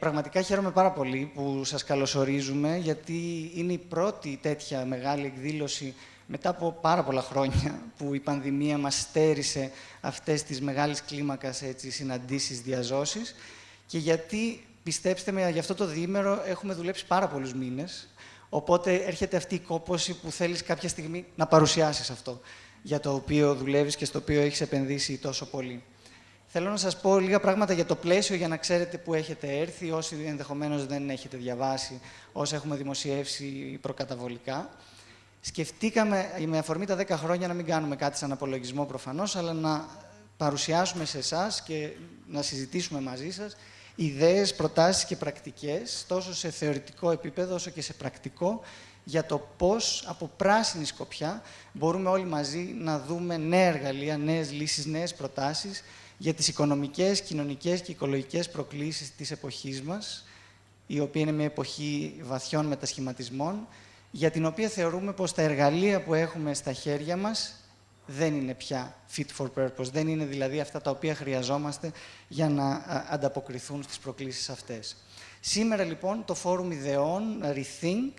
Πραγματικά χαίρομαι πάρα πολύ που σας καλωσορίζουμε, γιατί είναι η πρώτη τέτοια μεγάλη εκδήλωση μετά από πάρα πολλά χρόνια που η πανδημία μας στέρισε αυτές τις μεγάλες κλίμακας έτσι, συναντήσεις, διαζώσεις και γιατί, πιστέψτε με, για αυτό το διήμερο έχουμε δουλέψει πάρα πολλούς μήνες, οπότε έρχεται αυτή η κόπωση που θέλεις κάποια στιγμή να παρουσιάσεις αυτό για το οποίο δουλεύεις και στο οποίο έχεις επενδύσει τόσο πολύ. Θέλω να σας πω λίγα πράγματα για το πλαίσιο για να ξέρετε που έχετε έρθει, όσοι ενδεχομένως δεν έχετε διαβάσει, όσα έχουμε δημοσιεύσει προκαταβολικά. Σκεφτήκαμε με αφορμή τα 10 χρόνια να μην κάνουμε κάτι σαν απολογισμό προφανώς, αλλά να παρουσιάσουμε σε εσάς και να συζητήσουμε μαζί σας ιδέες, προτάσεις και πρακτικές, τόσο σε θεωρητικό επίπεδο όσο και σε πρακτικό, για το πώς από πράσινη σκοπιά μπορούμε όλοι μαζί να δούμε νέα εργαλεία, νέες λύσεις, νέες προτάσεις για τις οικονομικές, κοινωνικές και οικολογικές προκλήσεις της εποχής μας, η οποία είναι μια εποχή βαθιών μετασχηματισμών, για την οποία θεωρούμε πως τα εργαλεία που έχουμε στα χέρια μας δεν είναι πια fit for purpose, δεν είναι δηλαδή αυτά τα οποία χρειαζόμαστε για να ανταποκριθούν στις προκλήσεις αυτές. Σήμερα λοιπόν το Φόρουμ Ιδεών Rethink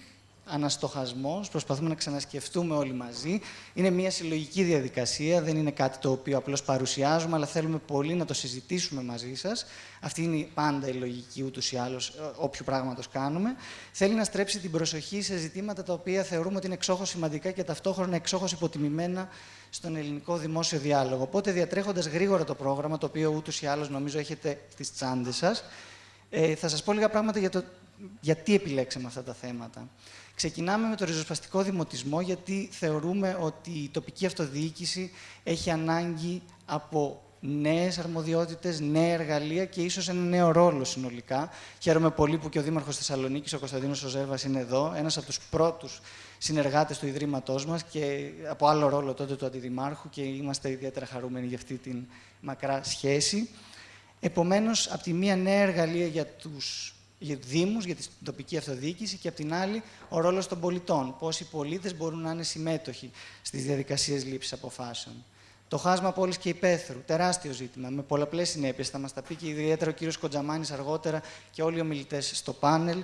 αναστοχασμός, προσπαθούμε να ξανασκεφτούμε όλοι μαζί. Είναι μια συλλογική διαδικασία, δεν είναι κάτι το οποίο απλώς παρουσιάζουμε, αλλά θέλουμε πολύ να το συζητήσουμε μαζί σας. Αυτή είναι πάντα η λογική ούτως ή άλλως ε, όποιου πράγματος κάνουμε. Θέλει να στρέψει την προσοχή σε ζητήματα τα οποία θεωρούμε ότι είναι εξόχως σημαντικά και ταυτόχρονα εξόχως υποτιμημένα στον ελληνικό δημόσιο διάλογο. Οπότε διατρέχοντας γρήγορα το πρόγραμμα, το οποίο ούτως ή άλλως νομίζω έχετε στις τσάντες σας, ε, θα σας πω λίγα πράγματα για το γιατί επιλέξαμε αυτά τα θέματα. Ξεκινάμε με το ριζοσπαστικό δημοτισμό, γιατί θεωρούμε ότι η τοπική αυτοδιοίκηση έχει ανάγκη από νέες αρμοδιότητες, νέα εργαλεία και ίσως ένα νέο ρόλο συνολικά. Χαίρομαι πολύ που και ο Δήμαρχος Θεσσαλονίκης, ο Κωνσταντίνος Οζέβας, είναι εδώ, ένας από τους πρώτους συνεργάτες του Ιδρύματός μας και από άλλο ρόλο τότε του Αντιδημάρχου και είμαστε ιδιαίτερα χαρούμενοι για αυτή την μακρά σχέση. Επομένως, από τη μία νέα εργαλεία για τους για τους Δήμους, για την τοπική αυτοδιοίκηση και απ' την άλλη ο ρόλος των πολιτών. Πώ οι πολίτες μπορούν να είναι συμμέτοχοι στις διαδικασίες λήψης αποφάσεων. Το χάσμα πόλης και υπαίθρου, τεράστιο ζήτημα, με πολλαπλές συνέπειες. Θα μας τα πει και ιδιαίτερα ο κύριος Κοντζαμάνης αργότερα και όλοι οι ομιλητές στο πάνελ.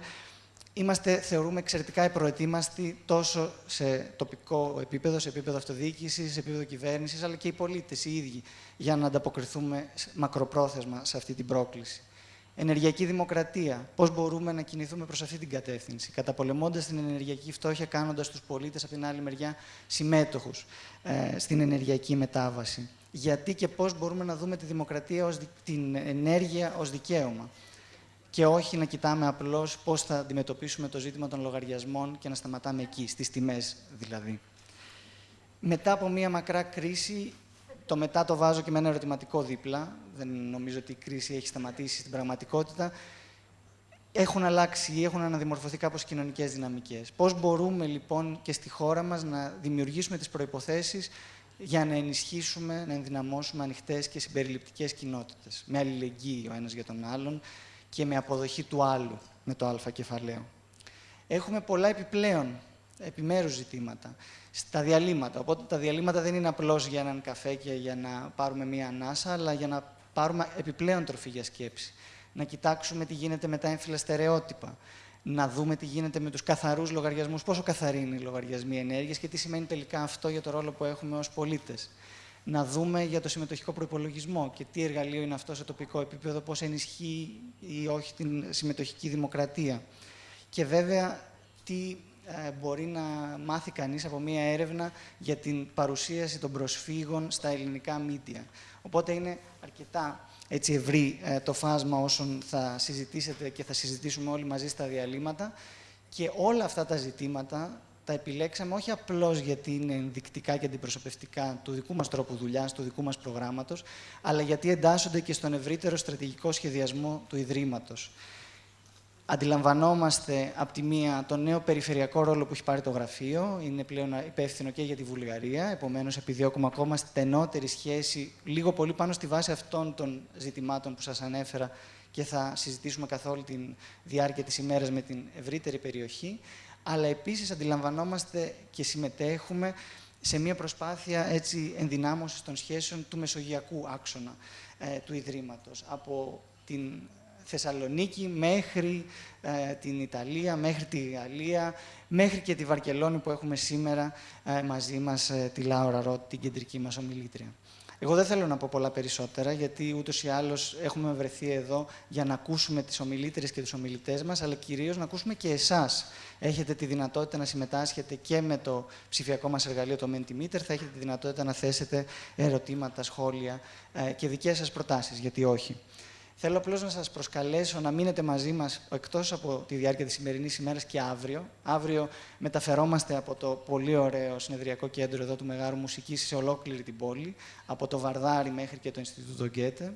Είμαστε, θεωρούμε, εξαιρετικά προετοίμαστοι τόσο σε τοπικό επίπεδο, σε επίπεδο αυτοδιοίκησης, σε επίπεδο κυβέρνησης, αλλά και οι πολίτες οι ίδιοι, για να ανταποκριθούμε μακροπρόθεσμα σε αυτή την πρόκληση ενεργειακή δημοκρατία. Πώς μπορούμε να κινηθούμε προς αυτή την κατεύθυνση, καταπολεμώντας την ενεργειακή φτώχεια, κάνοντας τους πολίτες από την άλλη μεριά συμμέτοχους ε, στην ενεργειακή μετάβαση. Γιατί και πώς μπορούμε να δούμε τη δημοκρατία, ως, την ενέργεια ως δικαίωμα. Και όχι να κοιτάμε απλώς πώς θα αντιμετωπίσουμε το ζήτημα των λογαριασμών και να σταματάμε εκεί, στις τιμές δηλαδή. Μετά από μία μακρά κρίση, το μετά το βάζω και με ένα ερωτηματικό δίπλα. Δεν νομίζω ότι η κρίση έχει σταματήσει στην πραγματικότητα. Έχουν αλλάξει ή έχουν αναδημορφωθεί κάπως οι κοινωνικές δυναμικές. Πώς μπορούμε λοιπόν και στη χώρα μας να δημιουργήσουμε τις προϋποθέσεις για να ενισχύσουμε, να ενδυναμώσουμε ανοιχτές και συμπεριληπτικές κοινότητες. Με αλληλεγγύη ο ένας για τον άλλον και με αποδοχή του άλλου με το α κεφαλαίο. Έχουμε πολλά επιπλέον επιμέρους ζητήματα στα διαλύματα. Οπότε τα διαλύματα δεν είναι απλώς για έναν καφέ και για να πάρουμε μία ανάσα, αλλά για να πάρουμε επιπλέον τροφή για σκέψη. Να κοιτάξουμε τι γίνεται με τα έμφυλα στερεότυπα. Να δούμε τι γίνεται με τους καθαρούς λογαριασμούς, πόσο καθαροί είναι οι λογαριασμοί ενέργειας και τι σημαίνει τελικά αυτό για το ρόλο που έχουμε ως πολίτες. Να δούμε για το συμμετοχικό προπολογισμό και τι εργαλείο είναι αυτό σε τοπικό επίπεδο, πώς ενισχύει ή όχι την συμμετοχική δημοκρατία. Και βέβαια, τι ε, μπορεί να μάθει κανείς από μία έρευνα για την παρουσίαση των προσφύγων στα ελληνικά μίντια. Οπότε είναι αρκετά έτσι ευρύ ε, το φάσμα όσων θα συζητήσετε και θα συζητήσουμε όλοι μαζί στα διαλύματα και όλα αυτά τα ζητήματα τα επιλέξαμε όχι απλώς γιατί είναι ενδεικτικά και αντιπροσωπευτικά του δικού μας τρόπου δουλειάς, του δικού μας προγράμματος, αλλά γιατί εντάσσονται και στον ευρύτερο στρατηγικό σχεδιασμό του Ιδρύματος αντιλαμβανόμαστε από τη μία τον νέο περιφερειακό ρόλο που έχει πάρει το γραφείο. Είναι πλέον υπεύθυνο και για τη Βουλγαρία. Επομένως, επιδιώκουμε ακόμα στενότερη σχέση, λίγο πολύ πάνω στη βάση αυτών των ζητημάτων που σας ανέφερα και θα συζητήσουμε καθ' όλη τη διάρκεια της ημέρας με την ευρύτερη περιοχή. Αλλά επίσης αντιλαμβανόμαστε και συμμετέχουμε σε μια προσπάθεια έτσι, ενδυνάμωσης των σχέσεων του μεσογειακού άξονα ε, του Ιδρύματος. Από την Θεσσαλονίκη μέχρι ε, την Ιταλία, μέχρι τη Γαλλία, μέχρι και τη Βαρκελόνη που έχουμε σήμερα ε, μαζί μας ε, τη Λάουρα Ρότ, την κεντρική μας ομιλήτρια. Εγώ δεν θέλω να πω πολλά περισσότερα, γιατί ούτως ή άλλως έχουμε βρεθεί εδώ για να ακούσουμε τις ομιλήτρε και τους ομιλητές μας, αλλά κυρίως να ακούσουμε και εσάς. Έχετε τη δυνατότητα να συμμετάσχετε και με το ψηφιακό μας εργαλείο, το Mentimeter. Θα έχετε τη δυνατότητα να θέσετε ερωτήματα, σχόλια ε, και δικές σας προτάσεις, γιατί όχι. Θέλω απλώς να σας προσκαλέσω να μείνετε μαζί μας εκτός από τη διάρκεια της σημερινής ημέρας και αύριο. Αύριο μεταφερόμαστε από το πολύ ωραίο συνεδριακό κέντρο εδώ του Μεγάρου Μουσικής σε ολόκληρη την πόλη, από το Βαρδάρι μέχρι και το Ινστιτούτο Γκέτε.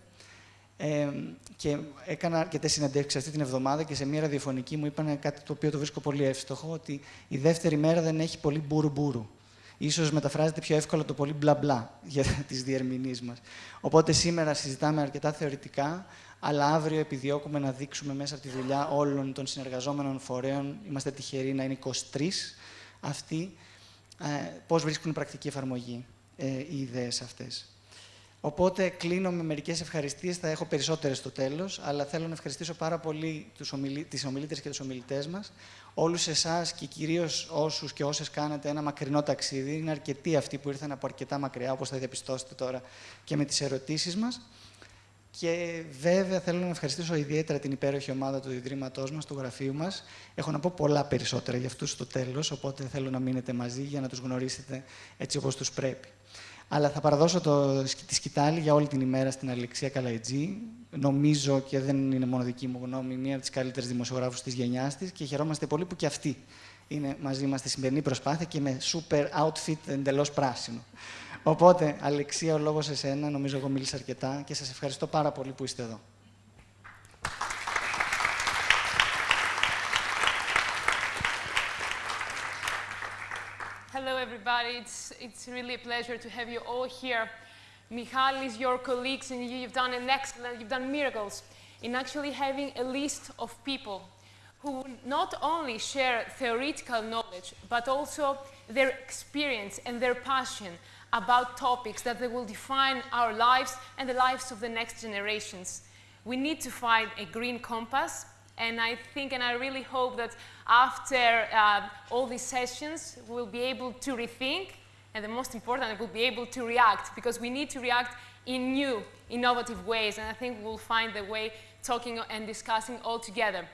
Ε, και έκανα αρκετέ συνεντεύξεις αυτή την εβδομάδα και σε μια ραδιοφωνική μου είπαν κάτι το οποίο το βρίσκω πολύ εύστοχο, ότι η δεύτερη μέρα δεν έχει πολύ μπουρου-μπουρου. Ίσως μεταφράζεται πιο εύκολα το πολύ μπλα μπλα για τις διερμηνείς μας. Οπότε σήμερα συζητάμε αρκετά θεωρητικά, αλλά αύριο επιδιώκουμε να δείξουμε μέσα από τη δουλειά όλων των συνεργαζόμενων φορέων, είμαστε τυχεροί να είναι 23 αυτοί, ε, πώς βρίσκουν πρακτική εφαρμογή ε, οι ιδέες αυτές. Οπότε κλείνω με μερικές ευχαριστίες. Θα έχω περισσότερες στο τέλος, αλλά θέλω να ευχαριστήσω πάρα πολύ τις ομιλήτρες και τους ομιλητές μας, όλους εσάς και κυρίως όσους και όσες κάνετε ένα μακρινό ταξίδι. Είναι αρκετοί αυτοί που ήρθαν από αρκετά μακριά, όπως θα διαπιστώσετε τώρα και με τις ερωτήσεις μας. Και βέβαια θέλω να ευχαριστήσω ιδιαίτερα την υπέροχη ομάδα του Ιδρύματός μας, του γραφείου μας. Έχω να πω πολλά περισσότερα για αυτούς στο τέλος, οπότε θέλω να μείνετε μαζί για να τους γνωρίσετε έτσι όπως τους πρέπει. Αλλά θα παραδώσω το, τη σκητάλη για όλη την ημέρα στην Αλεξία Καλαϊτζή. Νομίζω και δεν είναι μόνο δική μου γνώμη, μία από τις καλύτερες δημοσιογράφους της γενιάς της και χαιρόμαστε πολύ που και αυτή είναι μαζί μας στη σημερινή προσπάθεια και με super outfit εντελώς πράσινο. Οπότε, Αλεξία, ο λόγος εσένα, νομίζω εγώ μίλησα αρκετά και σας ευχαριστώ πάρα πολύ που είστε εδώ. Hello, everybody. It's, it's really a pleasure to have you all here. Michalis, your colleagues, and you, you've done an excellent, you've done miracles in actually having a list of people who not only share theoretical knowledge, but also their experience and their passion about topics that they will define our lives and the lives of the next generations. We need to find a green compass, and I think and I really hope that after uh, all these sessions, we'll be able to rethink, and the most important, we'll be able to react, because we need to react in new, innovative ways, and I think we'll find the way talking and discussing all together.